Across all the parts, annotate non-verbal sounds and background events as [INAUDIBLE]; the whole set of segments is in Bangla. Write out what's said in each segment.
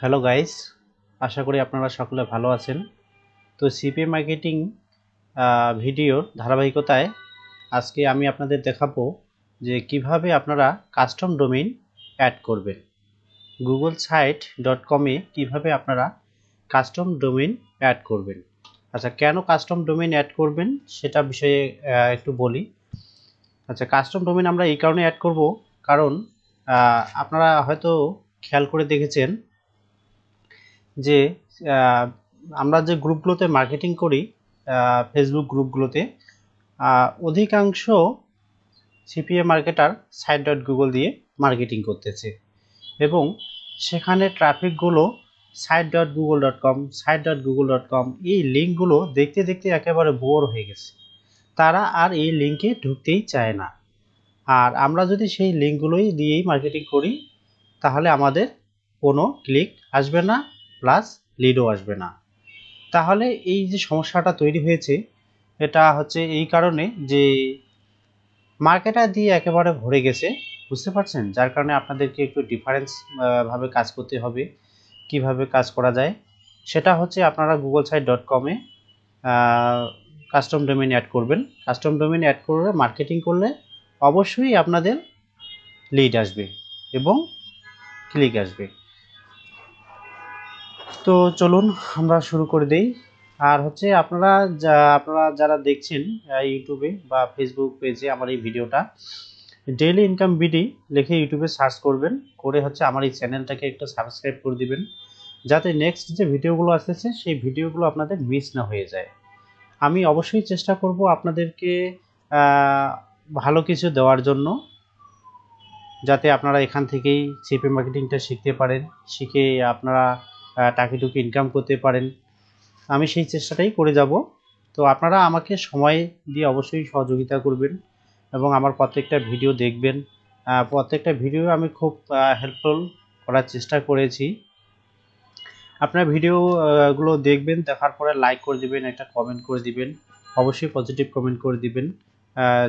হ্যালো গাইস আশা করি আপনারা সকলে ভালো আছেন। তো সিপি মার্কেটিং ভিডিওর ধারাবাহিকতায় আজকে আমি আপনাদের দেখাবো যে কীভাবে আপনারা কাস্টম ডোমেইন অ্যাড করবেন। গুগল সাইট ডট কমে কীভাবে আপনারা কাস্টম ডোমেইন অ্যাড করবেন। আচ্ছা কেন কাস্টম ডোমেইন অ্যাড করবেন সেটা বিষয়ে একটু বলি। আচ্ছা কাস্টম ডোমেইন আমরা এই কারণে অ্যাড করব কারণ আপনারা হয়তো খেয়াল করে দেখেছেন যে আমরা যে গ্রুপগুলোতে মার্কেটিং করি ফেসবুক গ্রুপগুলোতে অধিকাংশ CPA marketer site dot Google দিয়ে মার্কেটিং করতেছে। এবং সেখানে ট্রাফিকগুলো site dot Google dot com site dot Google dot com এই লিঙ্কগুলো দেখতে দেখতে একেবারে বোর হয়ে গেছে। তারা আর এই লিঙ্কে ঢুকতেই চায় না। আর আমরা যদি সেই লিঙ্কগুলোই দিয়েই মার্কেটিং করি, তাহলে আমাদের কোনো ক্লিক আসবে না। প্লাস লিডও আসবে না। তাহলে এই যে সমস্যাটা তৈরি হয়েছে, এটা হচ্ছে এই কারণে যে মার্কেটার দিয়ে একেবারে ভরে গেছে, বুঝতে পারছেন? যার কারণে আপনাদেরকে একটু ডিফারেন্স ভাবে কাজ করতে হবে, কীভাবে কাজ করা যায়। সেটা হচ্ছে আপনারা গুগল সাইট ডট কমে কাস্টম ডোমেন অ্যাড করবেন। কাস্টম ডোমেন অ্যাড করলে মার্কেটিং করলে অবশ্যই আপনাদের লিড আসবে এবং ক্লিক আসবে। তো চলুন আমরা শুরু করে দেই। আর হচ্ছে আপনারা যা, আপনারা যারা দেখছেন ইউটিউবে বা ফেসবুক পেজে আমার এই ভিডিওটা ডেইলি ইনকাম বিডি লিখে ইউটিউবে সার্চ করবেন, করে হচ্ছে আমার এই চ্যানেলটাকে একটু সাবস্ক্রাইব করে দিবেন, যাতে নেক্সট যে ভিডিওগুলো আসতেছে, সেই ভিডিওগুলো আপনাদের মিস না হয়ে যায়। আমি অবশ্যই চেষ্টা করব আপনাদেরকে ভালো কিছু দেওয়ার জন্য, যাতে আপনারা এখান থেকেই সিপি মার্কেটিংটা শিখতে পারেন, শিখে আপনারা টাকিটুকি ইনকাম করতে পারেন। আমি সেই চেষ্টাটাই করে যাব। তো আপনারা আমাকে সময় দিয়ে অবশ্যই সহযোগিতা করবেন এবং আমার প্রত্যেকটা ভিডিও দেখবেন। প্রত্যেকটা ভিডিও আমি খুব হেল্পফুল করার চেষ্টা করেছি। আপনার ভিডিও আহ, গুলো দেখবেন দেখার পরে লাইক করে দিবেন একটা কমেন্ট করে দিবেন। অবশ্যই পজিটিভ কমেন্ট করে দিবেন।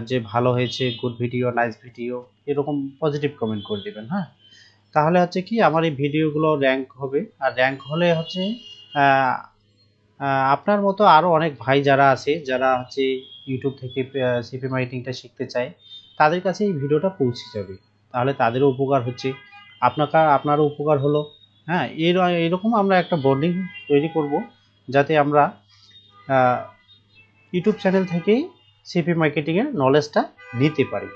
যে ভালো হয়েছে গুড ভিডিও নাইস ভিডিও এরকম পজিটিভ কমেন্ট করে দিবেন হ্যাঁ? তাহলে হচ্ছে কি আমার এই ভিডিওগুলো র্যাঙ্ক হবে। আর র্যাঙ্ক হলে হচ্ছে আপনার মতো আরও অনেক ভাই যারা আছে, যারা হচ্ছে ইউটিউব থেকে সিপি মার্কেটিংটা শিখতে চায়, তাদের কাছে এই ভিডিওটা পৌঁছে যাবে। তাহলে তাদেরও উপকার হচ্ছে। আপনার আপনারও উপকার হলো। হ্যাঁ এর, এরকম আমরা একটা বন্ডিং তৈরি করব, যাতে আমরা ইউটিউব চ্যানেল থেকেই সিপি মার্কেটিংয়ের নলেজটা নিতে পারি।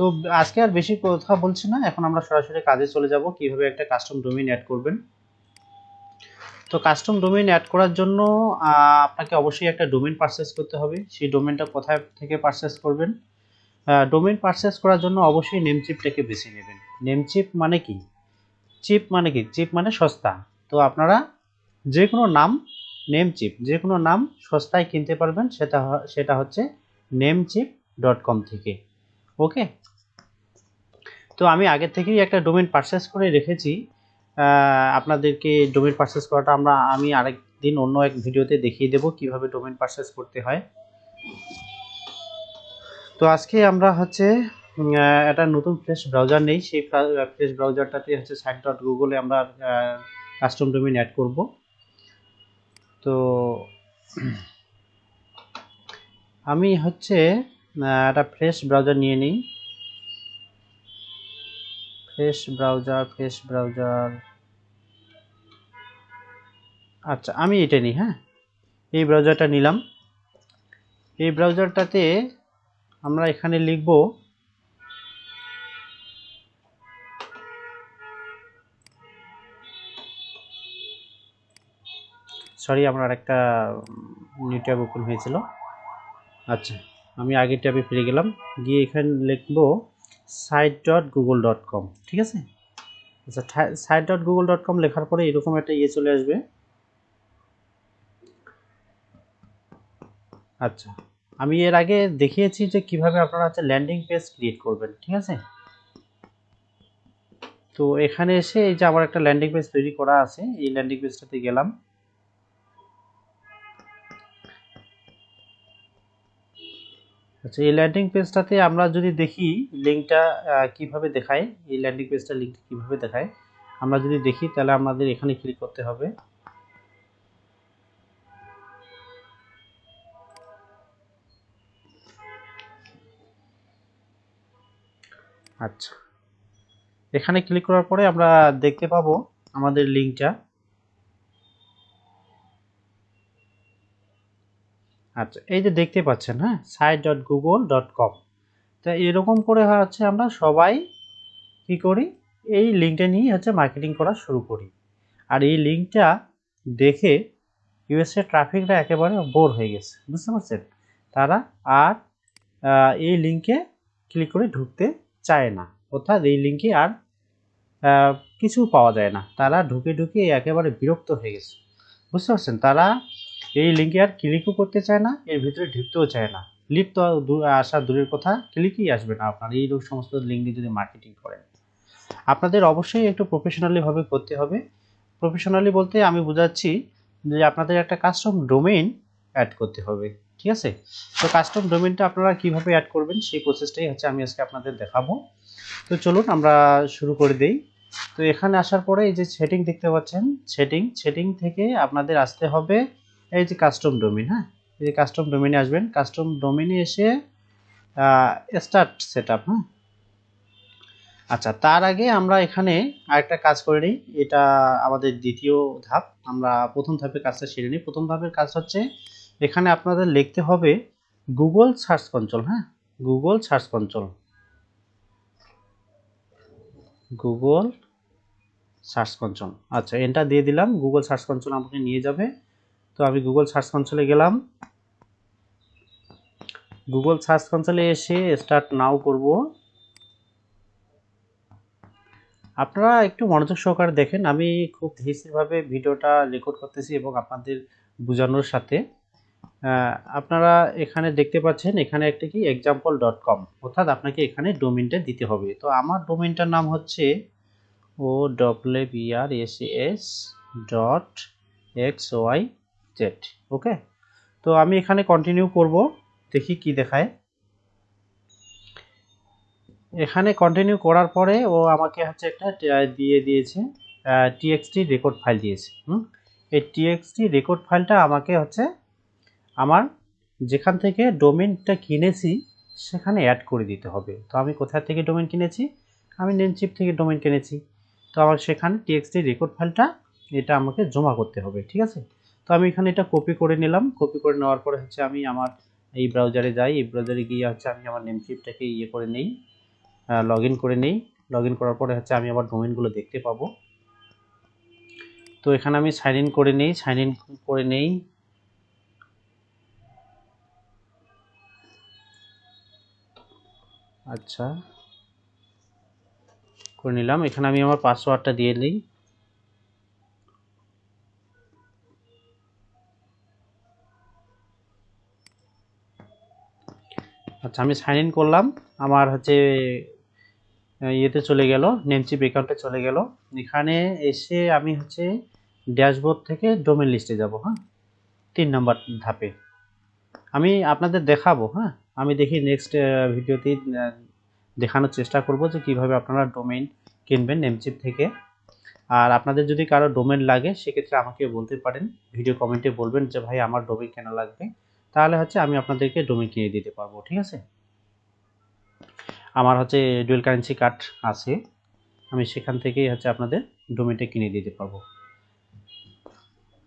তো আজকে আর বেশি কথা বলছি না। এখন আমরা সরাসরি কাজে চলে যাব, কীভাবে একটা কাস্টম ডোমেইন অ্যাড করবেন। তো কাস্টম ডোমেইন অ্যাড করার জন্য আপনাকে অবশ্যই একটা ডোমেইন পারচেস করতে হবে। সেই ডোমেইনটা কোথায় থেকে পারচেস করবেন? ডোমেইন পারচেস করার জন্য অবশ্যই নেম চিপটাকে বেছে নেবেন। নেম চিপ মানে কি? চিপ মানে কি? চিপ মানে সস্তা। তো আপনারা যে কোনো নাম নেম চিপ যে কোনো নাম সস্তায় কিনতে পারবেন। সেটা সেটা হচ্ছে নেম চিপ ডট কম থেকে। ওকে তো আমি আগে থেকেই একটা ডোমেন পারচেস করে রেখেছি। আপনাদেরকে ডোমেন পারচেস করাটা আমরা, আমি আরেক দিন অন্য এক ভিডিওতে দেখিয়ে দেব কীভাবে ডোমেন পারচেস করতে হয়। তো আজকে আমরা হচ্ছে একটা নতুন ফ্রেশ ব্রাউজার নেই। সেই ফ্রেশ ব্রাউজারটাতে হচ্ছে সাইট ডট গুগলে আমরা কাস্টম ডোমেইন অ্যাড করব। তো আমি হচ্ছে একটা ফ্রেশ ব্রাউজার নিয়ে নিই। Fresh browser fresh browser. আচ্ছা আমি এটা নিই হ্যাঁ? এই ব্রাউজারটা নিলাম। এই ব্রাউজারটাতে আমরা এখানে লিখব সরি, আমার একটা নিউ ট্যাব ওপেন হয়েছিল। আচ্ছা আমি আগের ট্যাবে ফিরে গেলাম। গিয়ে এখানে লিখব site dot Google dot com ঠিক আছে? আচ্ছা site dot Google dot com লেখার পরে এরকম একটা ইয়ে চলে আসবে। আচ্ছা আমি এর আগে দেখিয়েছি যে কীভাবে আপনারা হচ্ছে ল্যান্ডিং পেজ ক্রিয়েট করবেন, ঠিক আছে? তো এখানে এসে এই যে আমার একটা ল্যান্ডিং পেজ তৈরি করা আছে, এই ল্যান্ডিং পেজটাতে গেলাম। আচ্ছা এই ল্যান্ডিং পেজটাতে আমরা যদি দেখি লিঙ্কটা কীভাবে দেখায়, এই ল্যান্ডিং পেজটা লিঙ্কটা কীভাবে দেখায়, আমরা যদি দেখি, তাহলে আমাদের এখানে ক্লিক করতে হবে। আচ্ছা এখানে ক্লিক করার পরে আমরা দেখতে পাবো আমাদের লিঙ্কটা আচ্ছা এই যে দেখতে পাচ্ছেন হ্যাঁ? Site dot Google dot com তা এরকম করে হচ্ছে আমরা সবাই কি করি? এই লিঙ্কটা নিয়ে হচ্ছে মার্কেটিং করা শুরু করি। আর এই লিঙ্কটা দেখে ইউএসএ ট্রাফিকটা একেবারে বোর হয়ে গেছে, বুঝতে পারছেন? তারা আর এই লিঙ্কে ক্লিক করে ঢুকতে চায় না। অর্থাৎ এই লিঙ্কে আর কিছু পাওয়া যায় না। তারা ঢুকে ঢুকে একেবারে বিরক্ত হয়ে গেছে, বুঝতে পারছেন? তারা এই লিঙ্কে আর ক্লিকও করতে চায় না, এর ভিতরে ঢুকতেও চায় না। লিপ তো আসা দূরের কথা ক্লিকই আসবে না আপনার। এই সমস্ত লিঙ্ক দিয়ে যদি মার্কেটিং করেন। আপনাদের অবশ্যই একটু প্রফেশনালিভাবে করতে হবে। প্রফেশনালি বলতে আমি বোঝাচ্ছি যে আপনাদের একটা কাস্টম ডোমেইন অ্যাড করতে হবে, ঠিক আছে? তো কাস্টম ডোমেইনটা আপনারা কীভাবে অ্যাড করবেন, সেই প্রসেসটাই হচ্ছে আমি আজকে আপনাদের দেখাবো। তো চলুন আমরা শুরু করে দেই। তো এখানে আসার পরে এই যে সেটিং দেখতে পাচ্ছেন সেটিং সেটিং থেকে আপনাদের আসতে হবে এই যে কাস্টম ডোমেইন হ্যাঁ? এই যে কাস্টম ডোমেইনে আসবেন। কাস্টম ডোমেইনে এসে স্টার্ট সেট আপ হ্যাঁ? আচ্ছা তার আগে আমরা এখানে আরেকটা কাজ করে নিই। এটা আমাদের দ্বিতীয় ধাপ। আমরা প্রথম ধাপের কাজটা সেরে নিই। প্রথম ধাপের কাজ হচ্ছে, এখানে আপনাদের লিখতে হবে গুগল সার্চ কন্ট্রোল হ্যাঁ? Google search control Google search control আচ্ছা এন্টার দিয়ে দিলাম। গুগল সার্চ কন্ট্রোল আমাকে নিয়ে যাবে। তো আমি গুগল সার্চ কনসোলে গেলাম। গুগল সার্চ কনসোলে এসে স্টার্ট নাও করব। আপনারা একটু মনোযোগ সহকারে দেখেন, আমি খুব ধীরভাবে ভিডিওটা রেকর্ড করতেছি এবং আপনাদের বোঝানোর সাথে। আপনারা এখানে দেখতে পাচ্ছেন, এখানে একটা কি? এক্সাম্পল ডট কম অর্থাৎ আপনাকে এখানে ডোমিনটা দিতে হবে। তো আমার ডোমিনটার নাম হচ্ছে O W BR S S dot X Y Z okay তো আমি এখানে কন্টিনিউ করব, দেখি কি দেখায়। এখানে কন্টিনিউ করার পরে ও আমাকে হচ্ছে একটা দিয়ে দিয়েছে টিএক্সটি রেকর্ড ফাইল দিয়েছে, হুম? এই টিএক্সটি রেকর্ড ফাইলটা আমাকে হচ্ছে আমার যেখান থেকে ডোমেনটা কিনেছি, সেখানে অ্যাড করে দিতে হবে। তো আমি কোথা থেকে ডোমেন কিনেছি? আমি নেমচিপ থেকে ডোমেন কিনেছি। তো আমার সেখানে টিএক্সটি রেকর্ড ফাইলটা এটা আমাকে জমা করতে হবে, ঠিক আছে? তো আমি এখানে এটা কপি করে নিলাম। কপি করে নেওয়ার পরে হচ্ছে আমি আমার এই ব্রাউজারে যাই। এই ব্রাউজারে গিয়ে হচ্ছে আমি আমার নেমচিপটাকে ইয়ে করে নেই লগ করে নেই। লগ করার পরে হচ্ছে আমি আমার ডোমেনগুলো দেখতে পাবো। তো এখানে আমি সাইন ইন করে নেই সাইন ইন করে নেই। আচ্ছা করে নিলাম। এখানে আমি আমার পাসওয়ার্ডটা দিয়ে নিই। আচ্ছা আমি সাইন ইন করলাম। আমার হচ্ছে ইয়েতে চলে গেল নেমচিপ অ্যাকাউন্টে চলে গেল। এখানে এসে আমি হচ্ছে ড্যাশবোর্ড থেকে ডোমেন লিস্টে যাব হ্যাঁ? তিন নম্বর ধাপে। আমি আপনাদের দেখাবো হ্যাঁ? আমি দেখি নেক্সট ভিডিওতে দেখানোর চেষ্টা করব যে কীভাবে আপনারা ডোমেন কিনবেন নেমচিপ থেকে। আর আপনাদের যদি কারও ডোমেন লাগে, সেক্ষেত্রে আমাকে বলতে পারেন। ভিডিও কমেন্টে বলবেন যে, ভাই, আমার ডোমেন কেন লাগবে? তাহলে হচ্ছে আমি আপনাদেরকে ডোমেন কিনে দিতে পারব, ঠিক আছে? আমার হচ্ছে ডুয়েল কারেন্সি কার্ড আছে, আমি সেখান থেকেই হচ্ছে আপনাদের ডোমেনটা কিনে দিতে পারব।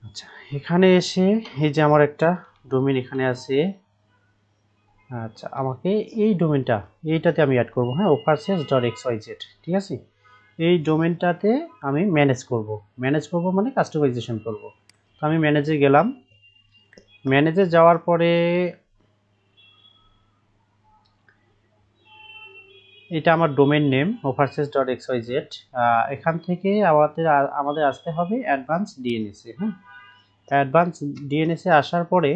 আচ্ছা এখানে এসে এই যে আমার একটা ডোমেন এখানে আছে আচ্ছা আমাকে এই ডোমেনটা এইটাতে আমি অ্যাড করব হ্যাঁ overseas dot X Y Z ঠিক আছে? এই ডোমেনটাতে আমি ম্যানেজ করব ম্যানেজ করব মানে কাস্টমাইজেশন করব। তো আমি ম্যানেজে গেলাম ম্যানেজে যাওয়ার পরে এটা আমার domain name overseas dot X Y Z এখান থেকে আমাদের আমাদের আসতে হবে অ্যাডভান্স ডিএনএসে হ্যাঁ? অ্যাডভান্স ডিএনএসে আসার পরে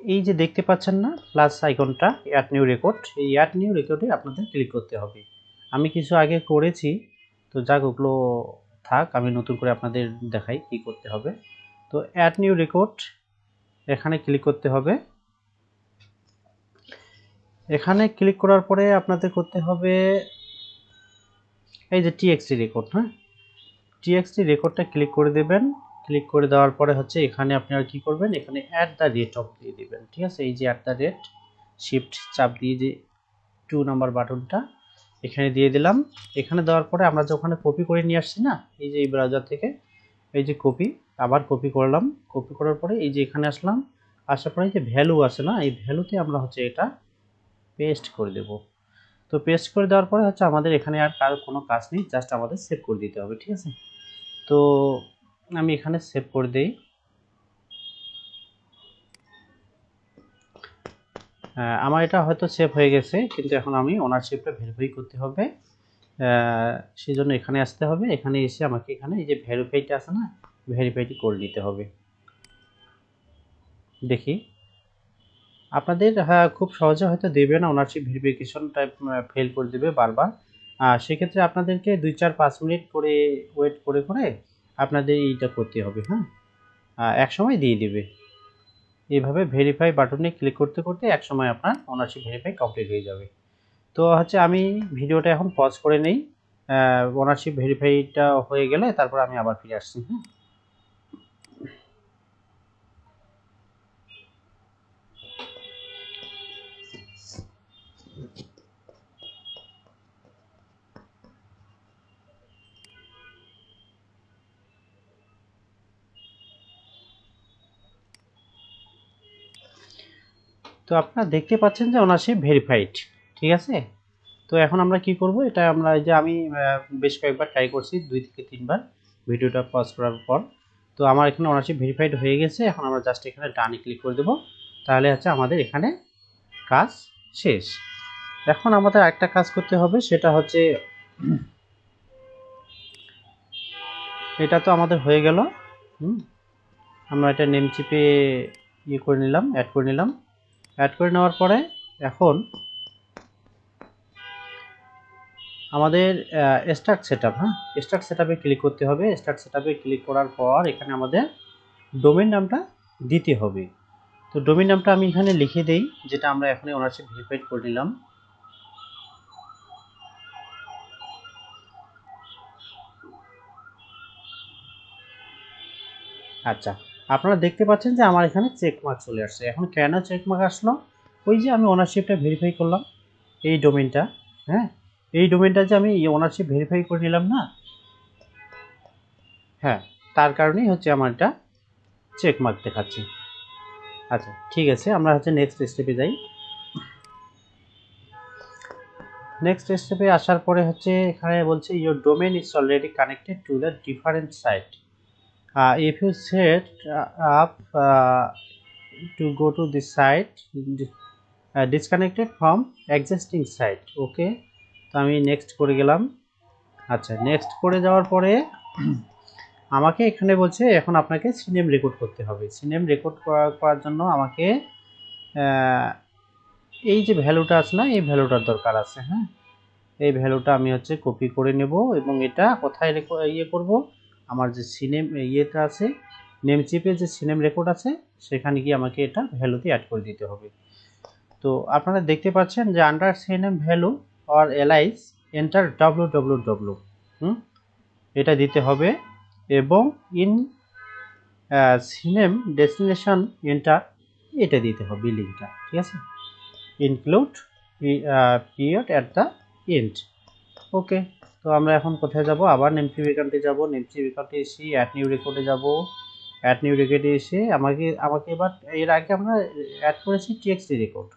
এই যে দেখতে পাচ্ছেন না প্লাস আইকনটা অ্যাড নিউ রেকর্ড এই অ্যাড নিউ রেকর্ডে আপনাদের ক্লিক করতে হবে। আমি কিছু আগে করেছি তো যাক, ওগুলো থাক, আমি নতুন করে আপনাদের দেখাই কি করতে হবে। তো অ্যাড নিউ রেকর্ড এখানে ক্লিক করতে হবে। এখানে ক্লিক করার পরে আপনাদের করতে হবে এই যে টিএক্সটি রেকর্ড হ্যাঁ? টিএক্সটি রেকর্ডটা ক্লিক করে দেবেন। ক্লিক করে দেওয়ার পরে হচ্ছে এখানে আপনারা কি করবেন? এখানে অ্যাট দ্য রেট অফ দিয়ে দিবেন, ঠিক আছে? এই যে অ্যাট দ্য রেট শিফট চাপ দিয়ে যে টু নাম্বার বাটনটা এখানে দিয়ে দিলাম। এখানে দেওয়ার পরে আমরা যে ওখানে কপি করে নিয়ে আসছি না, এই যে এই ব্রাউজার থেকে, এই যে কপি, আবার কপি করলাম। কপি করার পরে এই যে এখানে আসলাম, আসার পরে যে ভ্যালু আছে না, এই ভ্যালুতে আমরা হচ্ছে এটা পেস্ট করে দেব। তো পেস্ট করে দেওয়ার পরে হচ্ছে আমাদের এখানে আর কার কোনো কাজ নেই জাস্ট আমাদের সেভ করে দিতে হবে, ঠিক আছে? তো আমি এখানে সেভ করে দেই। আমার এটা হয়তো সেভ হয়ে গেছে, কিন্তু এখন আমি ওনারশিপটা ভেরিফাই করতে হবে। সেই জন্য এখানে আসতে হবে। এখানে এসে আমাকে এখানে এই যে ভেরিফাইটা আছে না ভেরিফাইটি করে নিতে হবে। দেখি। আপনাদের হ্যাঁ খুব সহজে হয়তো দেবে না ওনারশিপ ভেরিফিকেশন টাইপ ফেল করে দেবে বারবার। সেক্ষেত্রে আপনাদেরকে দুই, চার, পাঁচ মিনিট করে ওয়েট করে করে আপনাদের এইটা করতে হবে হ্যাঁ? এক সময় দিয়ে দিবে। এইভাবে ভেরিফাই বাটনে ক্লিক করতে করতে এক সময় আপনার ওনারশিপ ভেরিফাই কমপ্লিট হয়ে যাবে। তো হচ্ছে আমি ভিডিওটা এখন পজ করে নেই। ওনারশিপ ভেরিফাইটা হয়ে গেলে তারপর আমি আবার ফিরে আসছি হ্যাঁ। তো আপনারা দেখতে পাচ্ছেন যে ওনারশিপ ভেরিফাইড ঠিক আছে? তো এখন আমরা কি করব? এটা আমরা যে আমি বেশ কয়েকবার ট্রাই করছি, দুই থেকে তিনবার ভিডিওটা পজ করার পর। তো আমার এখানে ওনারশিপ ভেরিফাইড হয়ে গেছে, এখন আমরা জাস্ট এখানে ডানে ক্লিক করে দেবো। তাহলে হচ্ছে আমাদের এখানে কাজ শেষ। এখন আমাদের একটা কাজ করতে হবে, সেটা হচ্ছে, এটা তো আমাদের হয়ে গেল। হুম, আমরা এটা নেম চিপে ইয়ে করে নিলাম অ্যাড করে নিলাম। অ্যাড করে নেওয়ার পরে এখন আমাদের স্টার্ট সেট হ্যাঁ? স্টার্ট সেট ক্লিক করতে হবে। স্টার্ট সেট ক্লিক করার পর এখানে আমাদের ডোমেন নামটা দিতে হবে। তো ডোমেন নামটা আমি এখানে লিখে দেই, যেটা আমরা এখানে ওনারশিপ ভেরিফাইড করে নিলাম। আচ্ছা। আপনারা দেখতে পাচ্ছেন যে আমার এখানে চেক মার্ক চলে আসছে। এখন কেন চেক মার্ক আসলো? ওই যে আমি ওনারশিপটা ভেরিফাই করলাম এই ডোমেনটা হ্যাঁ? এই ডোমেনটা যে আমি ওনারশিপ ভেরিফাই করে নিলাম না হ্যাঁ তার কারণেই হচ্ছে আমার এটা চেক মার্ক দেখাচ্ছে। আচ্ছা ঠিক আছে, আমরা হচ্ছে নেক্সট স্টেপে যাই। নেক্সট স্টেপে আসার পরে হচ্ছে এখানে বলছে your domain is already connected to the different site uh, if you set uh, up uh, to go to the site uh, disconnected from existing site okay? তো আমি নেক্সট করে গেলাম। আচ্ছা নেক্সট করে যাওয়ার পরে [CLEARS THROAT] আমাকে এখানে বলছে এখন আপনাকে সিনেম রেকর্ড করতে হবে। সিনেম রেকর্ড করার জন্য আমাকে এই যে ভ্যালুটা আছে না এই ভ্যালুটার দরকার আছে হ্যাঁ? এই ভ্যালুটা আমি হচ্ছে কপি করে নেব এবং এটা কোথায় ইয়ে করব? আমার যে সিনেম, ইয়েটা আছে, নেম চিপে যে সিনেম রেকর্ড আছে, সেখানে গিয়ে আমাকে এটা ভ্যালুতে অ্যাড করে দিতে হবে। তো আপনারা দেখতে পাচ্ছেন যে under CNAME value or alias enter W W W এটা দিতে হবে এবং ইন সিনেম ডেস্টিনেশন এন্টার এটা দিতে হবে লিঙ্কটা ঠিক আছে? Include period at the end okay তো আমরা এখন কোথায় যাব? আবার নেমসি বিকান্টে যাব। নেমসি বিকান্টে এসে অ্যাড নিউ রেকর্ডে যাব। অ্যাড নিউ রেকর্ডে এসে আমাকে আমাকে এবার, এর আগে আমরা অ্যাড করেছি টিএক্সটি রেকর্ড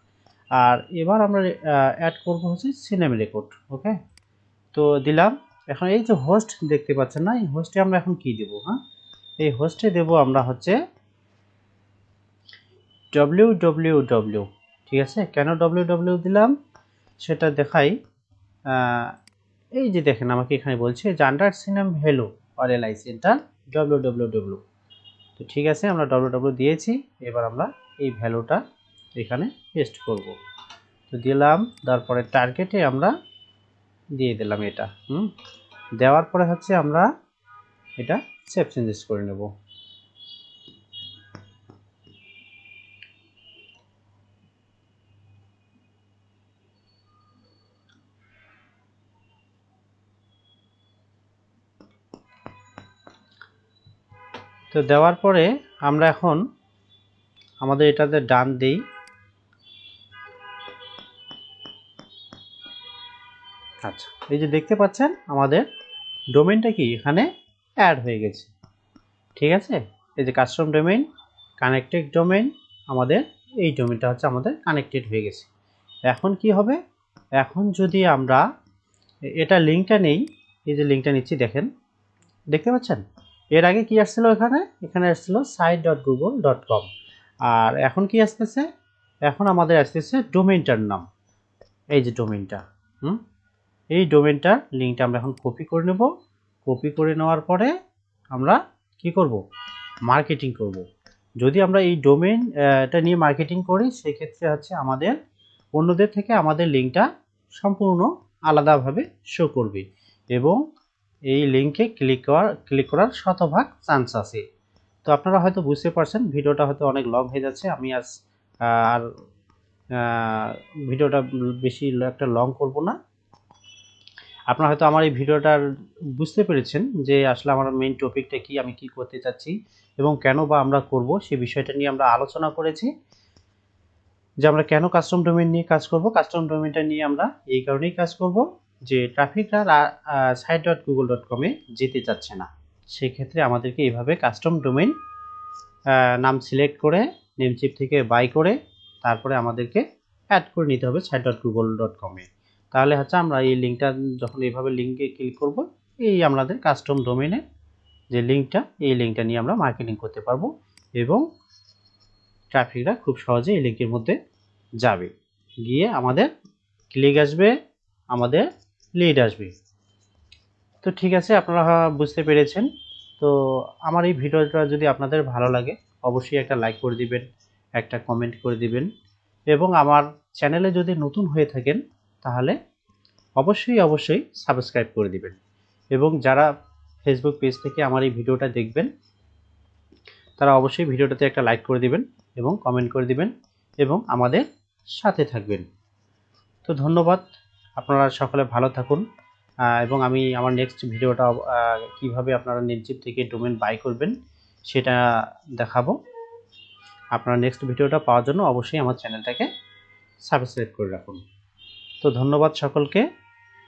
আর এবার আমরা অ্যাড করব হচ্ছে সিনেমা রেকর্ড ওকে তো দিলাম। এখন এই যে হোস্ট দেখতে পাচ্ছেন না, এই হোস্টে আমরা এখন কি দেব হ্যাঁ? এই হোস্টে দেব আমরা হচ্ছে ডব্লিউ ডব্লিউ ডব্লিউ ঠিক আছে? কেন ডব্লিউ ডব্লিউ দিলাম? সেটা দেখাই এই যে দেখেন, আমাকে এখানে বলছে যে under CNAME value or alias enter W W W তো ঠিক আছে, আমরা ডব্লিউ ডব্লিউ দিয়েছি, এবার আমরা এই ভ্যালুটা এখানে পেস্ট করব। তো দিলাম, তারপরে টার্গেটে আমরা দিয়ে দিলাম এটা, হুম? দেওয়ার পরে হচ্ছে আমরা এটা সেভ চেঞ্জেস করে নেব। তো দেওয়ার পরে আমরা এখন আমাদের এটাতে ডান দিই। আচ্ছা। এই যে দেখতে পাচ্ছেন আমাদের ডোমেনটা কি? এখানে অ্যাড হয়ে গেছে। ঠিক আছে? এই যে কাস্টম ডোমেন কানেক্টেড ডোমেন আমাদের এই ডোমেনটা হচ্ছে আমাদের কানেক্টেড হয়ে গেছে। এখন কি হবে? এখন যদি আমরা এটা লিঙ্কটা নেই এই যে লিঙ্কটা নিচ্ছি দেখেন। দেখতে পাচ্ছেন? এর আগে কি আসছিল এখানে? এখানে আসছিল site dot Google dot com আর এখন কি আসতেছে? এখন আমাদের আসতেছে ডোমেনটার নাম। এই যে ডোমেনটা হুম? এই ডোমেনটার লিঙ্কটা আমরা এখন কপি করে নেব। কপি করে নেওয়ার পরে আমরা কি করব? মার্কেটিং করব। যদি আমরা এই ডোমেন এটা নিয়ে মার্কেটিং করি, সেক্ষেত্রে হচ্ছে আমাদের, অন্যদের থেকে আমাদের লিঙ্কটা সম্পূর্ণ আলাদাভাবে শো করবে। এবং এই লিঙ্কে ক্লিক করার ক্লিক করার শতভাগ চান্স আছে। তো আপনারা হয়তো বুঝতে পারছেন, ভিডিওটা হয়তো অনেক লং হয়ে যাচ্ছে। আমি আজ আর ভিডিওটা বেশি একটা লং করব না। আপনারা হয়তো আমার এই ভিডিওটার বুঝতে পেরেছেন যে আসলে আমার মেইন টপিকটা কি, আমি কি করতে চাচ্ছি এবং কেন বা আমরা করব সেই বিষয়টা নিয়ে আমরা আলোচনা করেছি। যে আমরা কেন কাস্টম ডোমেন নিয়ে কাজ করব কাস্টম ডোমেনটা নিয়ে আমরা এই কারণেই কাজ করব। যে ট্রাফিকরা সাইট ডট গুগল ডট কমে যেতে চাচ্ছে না। সেক্ষেত্রে আমাদেরকে এইভাবে কাস্টম ডোমেন নাম সিলেক্ট করে নেমচিপ থেকে বাই করে, তারপরে আমাদেরকে অ্যাড করে নিতে হবে সাইট ডট গুগল ডট কমে তাহলে হচ্ছে আমরা এই লিঙ্কটা যখন এইভাবে লিঙ্কে ক্লিক করব, এই আমাদের কাস্টম ডোমেনে যে লিঙ্কটা এই লিঙ্কটা নিয়ে আমরা মার্কেটিং করতে পারব এবং ট্রাফিকরা খুব সহজে এই লিঙ্কের মধ্যে যাবে। গিয়ে আমাদের ক্লিক আসবে, আমাদের লিড আসবে। তো ঠিক আছে, আপনারা বুঝতে পেরেছেন। তো আমার এই ভিডিওটা যদি আপনাদের ভালো লাগে, অবশ্যই একটা লাইক করে দিবেন, একটা কমেন্ট করে দিবেন। এবং আমার চ্যানেলে যদি নতুন হয়ে থাকেন, তাহলে অবশ্যই অবশ্যই সাবস্ক্রাইব করে দিবেন। এবং যারা ফেসবুক পেজ থেকে আমার এই ভিডিওটা দেখবেন, তারা অবশ্যই ভিডিওটাতে একটা লাইক করে দিবেন এবং কমেন্ট করে দিবেন এবং আমাদের সাথে থাকবেন। তো ধন্যবাদ। আপনারা সকলে ভালো থাকুন এবং আমি আমার নেক্সট ভিডিওটা কীভাবে আপনারা নির্জীব থেকে ডোমেন বাই করবেন সেটা দেখাবো। আপনারা নেক্সট ভিডিওটা পাওয়ার জন্য অবশ্যই আমার চ্যানেলটাকে সাবস্ক্রাইব করে রাখুন। তো ধন্যবাদ সকলকে।